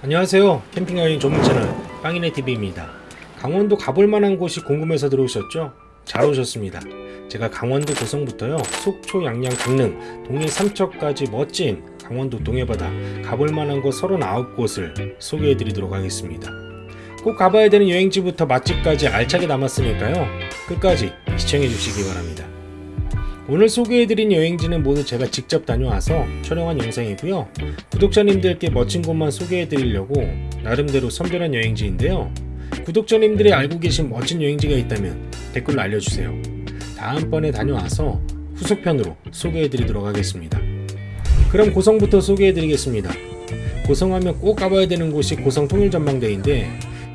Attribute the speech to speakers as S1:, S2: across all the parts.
S1: 안녕하세요. 캠핑 여행 전문 채널 빵이네TV입니다. 강원도 가볼 만한 곳이 궁금해서 들어오셨죠? 잘 오셨습니다. 제가 강원도 고성부터요. 속초 양양 강릉 동해 삼척까지 멋진 강원도 동해바다 가볼 만한 곳 39곳을 소개해 드리도록 하겠습니다. 꼭 가봐야 되는 여행지부터 맛집까지 알차게 남았으니까요. 끝까지 시청해 주시기 바랍니다 오늘 소개해드린 여행지는 모두 제가 직접 다녀와서 촬영한 영상이고요. 구독자님들께 멋진 곳만 소개해드리려고 나름대로 선별한 여행지인데요. 구독자님들이 알고 계신 멋진 여행지가 있다면 댓글로 알려주세요. 다음번에 다녀와서 후속편으로 소개해드리도록 하겠습니다. 그럼 고성부터 소개해드리겠습니다. 고성하면 꼭 가봐야 되는 곳이 고성 통일전망대인데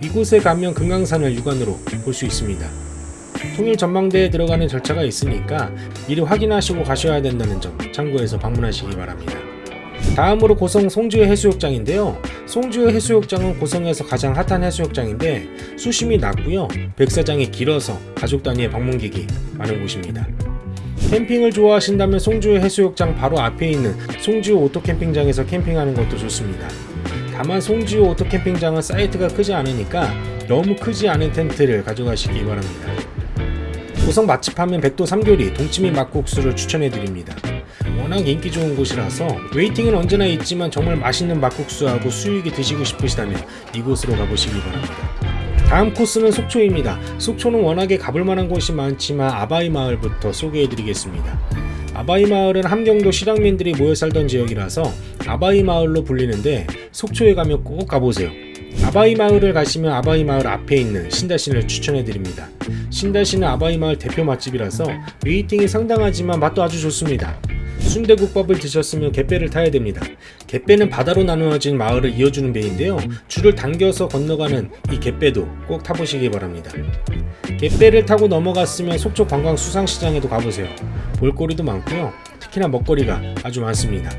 S1: 이곳에 가면 금강산을 육안으로 볼 수 있습니다 통일 전망대에 들어가는 절차가 있으니까 미리 확인하시고 가셔야 된다는 점 참고해서 방문하시기 바랍니다. 다음으로 고성 송지회 해수욕장인데요. 송지회 해수욕장은 고성에서 가장 핫한 해수욕장인데 수심이 낮고요. 백사장이 길어서 가족 단위의 방문객이 많은 곳입니다. 캠핑을 좋아하신다면 송지회 해수욕장 바로 앞에 있는 송지호 오토캠핑장에서 캠핑하는 것도 좋습니다. 다만 송지호 오토캠핑장은 사이트가 크지 않으니까 너무 크지 않은 텐트를 가져가시기 바랍니다. 고성 맛집 하면 백도 삼교리 동치미 막국수를 추천해드립니다. 워낙 인기 좋은 곳이라서 waiting은 언제나 있지만 정말 맛있는 막국수하고 수육이 드시고 싶으시다면 이곳으로 가보시기 바랍니다. 다음 코스는 속초입니다. 속초는 워낙에 가볼 만한 곳이 많지만 아바이 마을부터 소개해드리겠습니다. 아바이 마을은 함경도 실향민들이 모여 살던 지역이라서 아바이 마을로 불리는데 속초에 가면 꼭 가보세요. 아바이 마을을 가시면 아바이 마을 앞에 있는 신다신을 추천해드립니다. 신다신은 아바이 마을 대표 맛집이라서 waiting이 상당하지만 맛도 아주 좋습니다. 순대국밥을 드셨으면 갯배를 타야 됩니다. 갯배는 바다로 나누어진 마을을 이어주는 배인데요. 줄을 당겨서 건너가는 이 갯배도 꼭 타보시기 바랍니다. 갯배를 타고 넘어갔으면 속초 관광 수산시장에도 가보세요. 볼거리도 많고요. 특히나 먹거리가 아주 많습니다.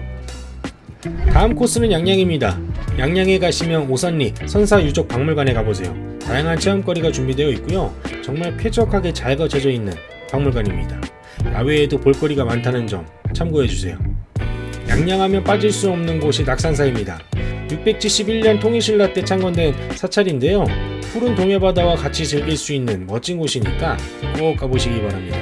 S1: 다음 코스는 양양입니다. 양양에 가시면 오산리 선사유적 박물관에 가보세요. 다양한 체험거리가 준비되어 있고요. 정말 쾌적하게 잘 거쳐져 있는 박물관입니다. 야외에도 볼거리가 많다는 점 참고해주세요. 양양하면 빠질 수 없는 곳이 낙산사입니다. 671년 통일신라 때 창건된 사찰인데요. 푸른 동해바다와 같이 즐길 수 있는 멋진 곳이니까 꼭 가보시기 바랍니다.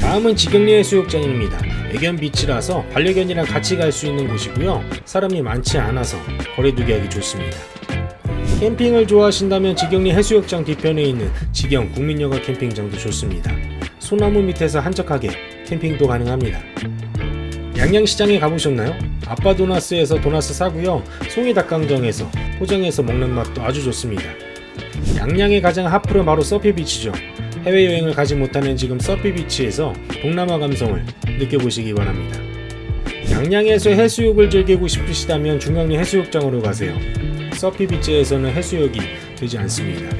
S1: 다음은 지경리 해수욕장입니다. 애견 비치라서 반려견이랑 같이 갈 수 있는 곳이고요. 사람이 많지 않아서 거리두기 하기 좋습니다. 캠핑을 좋아하신다면 지경리 해수욕장 뒤편에 있는 지경 국민여가 캠핑장도 좋습니다. 소나무 밑에서 한적하게 캠핑도 가능합니다. 양양시장에 가보셨나요? 아빠 도나스에서 도나스 사고요. 송이 닭강정에서 포장해서 먹는 맛도 아주 좋습니다. 양양의 가장 핫플은 바로 서피비치죠. 해외여행을 가지 못하는 지금 서피비치에서 동남아 감성을 느껴보시기 바랍니다. 양양에서 해수욕을 즐기고 싶으시다면 중앙리 해수욕장으로 가세요. 서피비치에서는 해수욕이 되지 않습니다.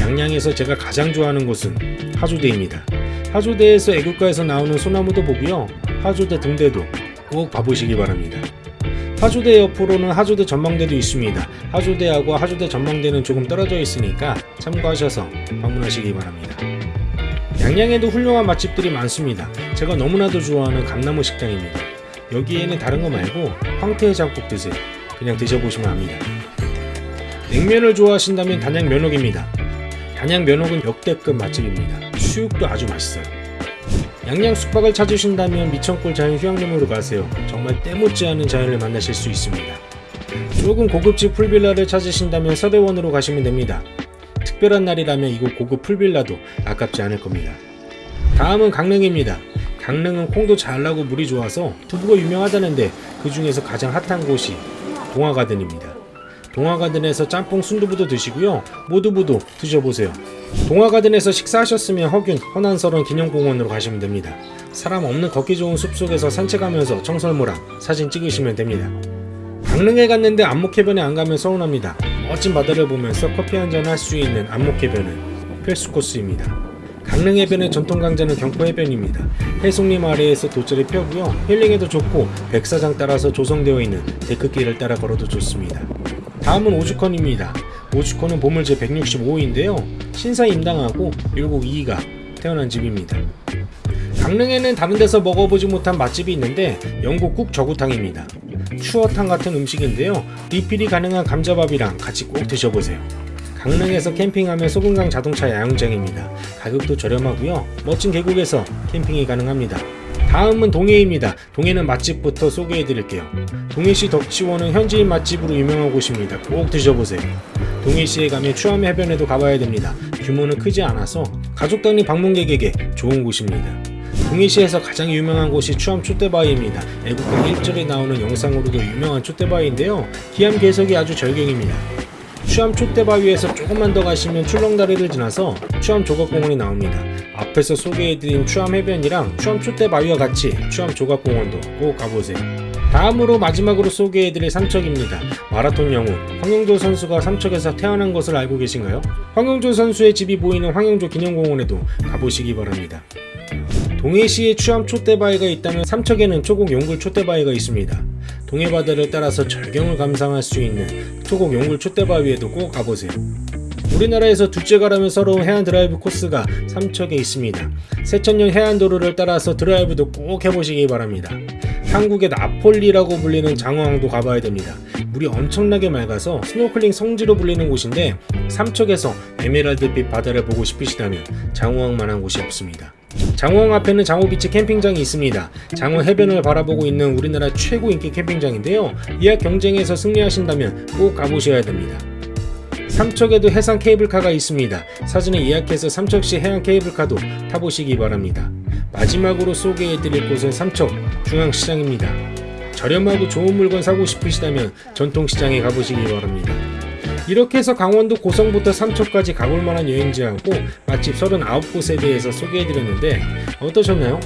S1: 양양에서 제가 가장 좋아하는 곳은 하조대입니다. 하조대에서 애국가에서 나오는 소나무도 보고요. 하조대 등대도 꼭 봐보시기 바랍니다. 하조대 옆으로는 하조대 전망대도 있습니다. 하조대하고 하조대 전망대는 조금 떨어져 있으니까 참고하셔서 방문하시기 바랍니다. 양양에도 훌륭한 맛집들이 많습니다. 제가 너무나도 좋아하는 감나무 식당입니다. 여기에는 다른 거 말고 황태 해장국 드세요. 그냥 드셔보시면 압니다. 냉면을 좋아하신다면 단양 면옥입니다. 단양 면옥은 역대급 맛집입니다. 수육도 아주 맛있어요. 양양 숙박을 찾으신다면 미천골 자연 휴양림으로 가세요. 정말 때묻지 않은 자연을 만나실 수 있습니다. 조금 고급집 풀빌라를 찾으신다면 서대원으로 가시면 됩니다. 특별한 날이라면 이곳 고급 풀빌라도 아깝지 않을 겁니다. 다음은 강릉입니다. 강릉은 콩도 잘 나고 물이 좋아서 두부가 유명하다는데 그 중에서 가장 핫한 곳이 동화가든입니다. 동화가든에서 짬뽕 순두부도 드시고요. 모두부도 드셔보세요. 동화가든에서 식사하셨으면 허균 허난설원 기념공원으로 가시면 됩니다. 사람 없는 걷기 좋은 숲속에서 산책하면서 청설모랑 사진 찍으시면 됩니다. 강릉에 갔는데 안목해변에 안 가면 서운합니다. 멋진 바다를 보면서 커피 한잔 할 수 있는 안목해변은 필수 코스입니다. 강릉 해변의 전통 강자는 경포 해변입니다. 해송림 아래에서 돗자리 펴고요. 힐링에도 좋고 백사장 따라서 조성되어 있는 데크길을 따라 걸어도 좋습니다. 다음은 오죽헌입니다. 오죽헌은 보물 제 165호인데요. 신사 임당하고 율곡 2가 태어난 집입니다. 강릉에는 다른 데서 먹어보지 못한 맛집이 있는데 영국 국 저구탕입니다. 추어탕 같은 음식인데요. 리필이 가능한 감자밥이랑 같이 꼭 드셔보세요. 강릉에서 캠핑하면 소금강 자동차 야영장입니다. 가격도 저렴하고요. 멋진 계곡에서 캠핑이 가능합니다. 다음은 동해입니다. 동해는 맛집부터 소개해 드릴게요. 동해시 덕지원은 현지인 맛집으로 유명한 곳입니다. 꼭 드셔보세요. 동해시에 가면 추암 해변에도 가봐야 됩니다. 규모는 크지 않아서 가족 단위 방문객에게 좋은 곳입니다. 동해시에서 가장 유명한 곳이 추암 촛대바위입니다. 애국가 1절에 나오는 영상으로도 유명한 촛대바위인데요. 기암 개석이 아주 절경입니다. 추암 촛대바위에서 조금만 더 가시면 출렁다리를 지나서 추암 조각공원이 나옵니다. 앞에서 소개해드린 추암 해변이랑 추암 촛대바위와 같이 추암 조각공원도 꼭 가보세요. 다음으로 마지막으로 소개해드릴 삼척입니다. 마라톤 영웅 황영조 선수가 삼척에서 태어난 것을 알고 계신가요? 황영조 선수의 집이 보이는 황영조 기념공원에도 가보시기 바랍니다. 동해시에 추암 촛대바위가 있다면 삼척에는 초곡 용굴 촛대바위가 있습니다. 동해바다를 따라서 절경을 감상할 수 있는 초곡 용굴 촛대바위에도 꼭 가보세요. 우리나라에서 둘째 가라면 서러운 해안 드라이브 코스가 삼척에 있습니다. 새천년 해안도로를 따라서 드라이브도 꼭 해보시기 바랍니다. 한국의 나폴리라고 불리는 장호항도 가봐야 됩니다. 물이 엄청나게 맑아서 스노클링 성지로 불리는 곳인데 삼척에서 에메랄드빛 바다를 보고 싶으시다면 장호항만한 곳이 없습니다. 장호항 앞에는 장호비치 캠핑장이 있습니다. 장호 해변을 바라보고 있는 우리나라 최고 인기 캠핑장인데요. 예약 경쟁에서 승리하신다면 꼭 가보셔야 됩니다. 삼척에도 해상 케이블카가 있습니다. 사전에 예약해서 삼척시 해양 케이블카도 타보시기 바랍니다. 마지막으로 소개해드릴 곳은 삼척 중앙시장입니다. 저렴하고 좋은 물건 사고 싶으시다면 전통시장에 가보시기 바랍니다. 이렇게 해서 강원도 고성부터 삼척까지 가볼 만한 여행지하고 맛집 39곳에 대해서 소개해드렸는데 어떠셨나요?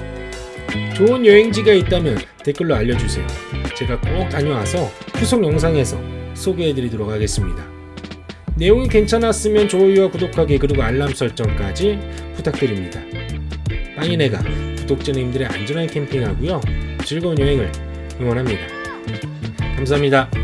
S1: 좋은 여행지가 있다면 댓글로 알려주세요. 제가 꼭 다녀와서 후속 영상에서 소개해드리도록 하겠습니다. 내용이 괜찮았으면 좋아요와 구독하기 그리고 알람 설정까지 부탁드립니다. 빵이네가 구독자님들의 안전한 캠핑하고요. 즐거운 여행을 응원합니다. 감사합니다.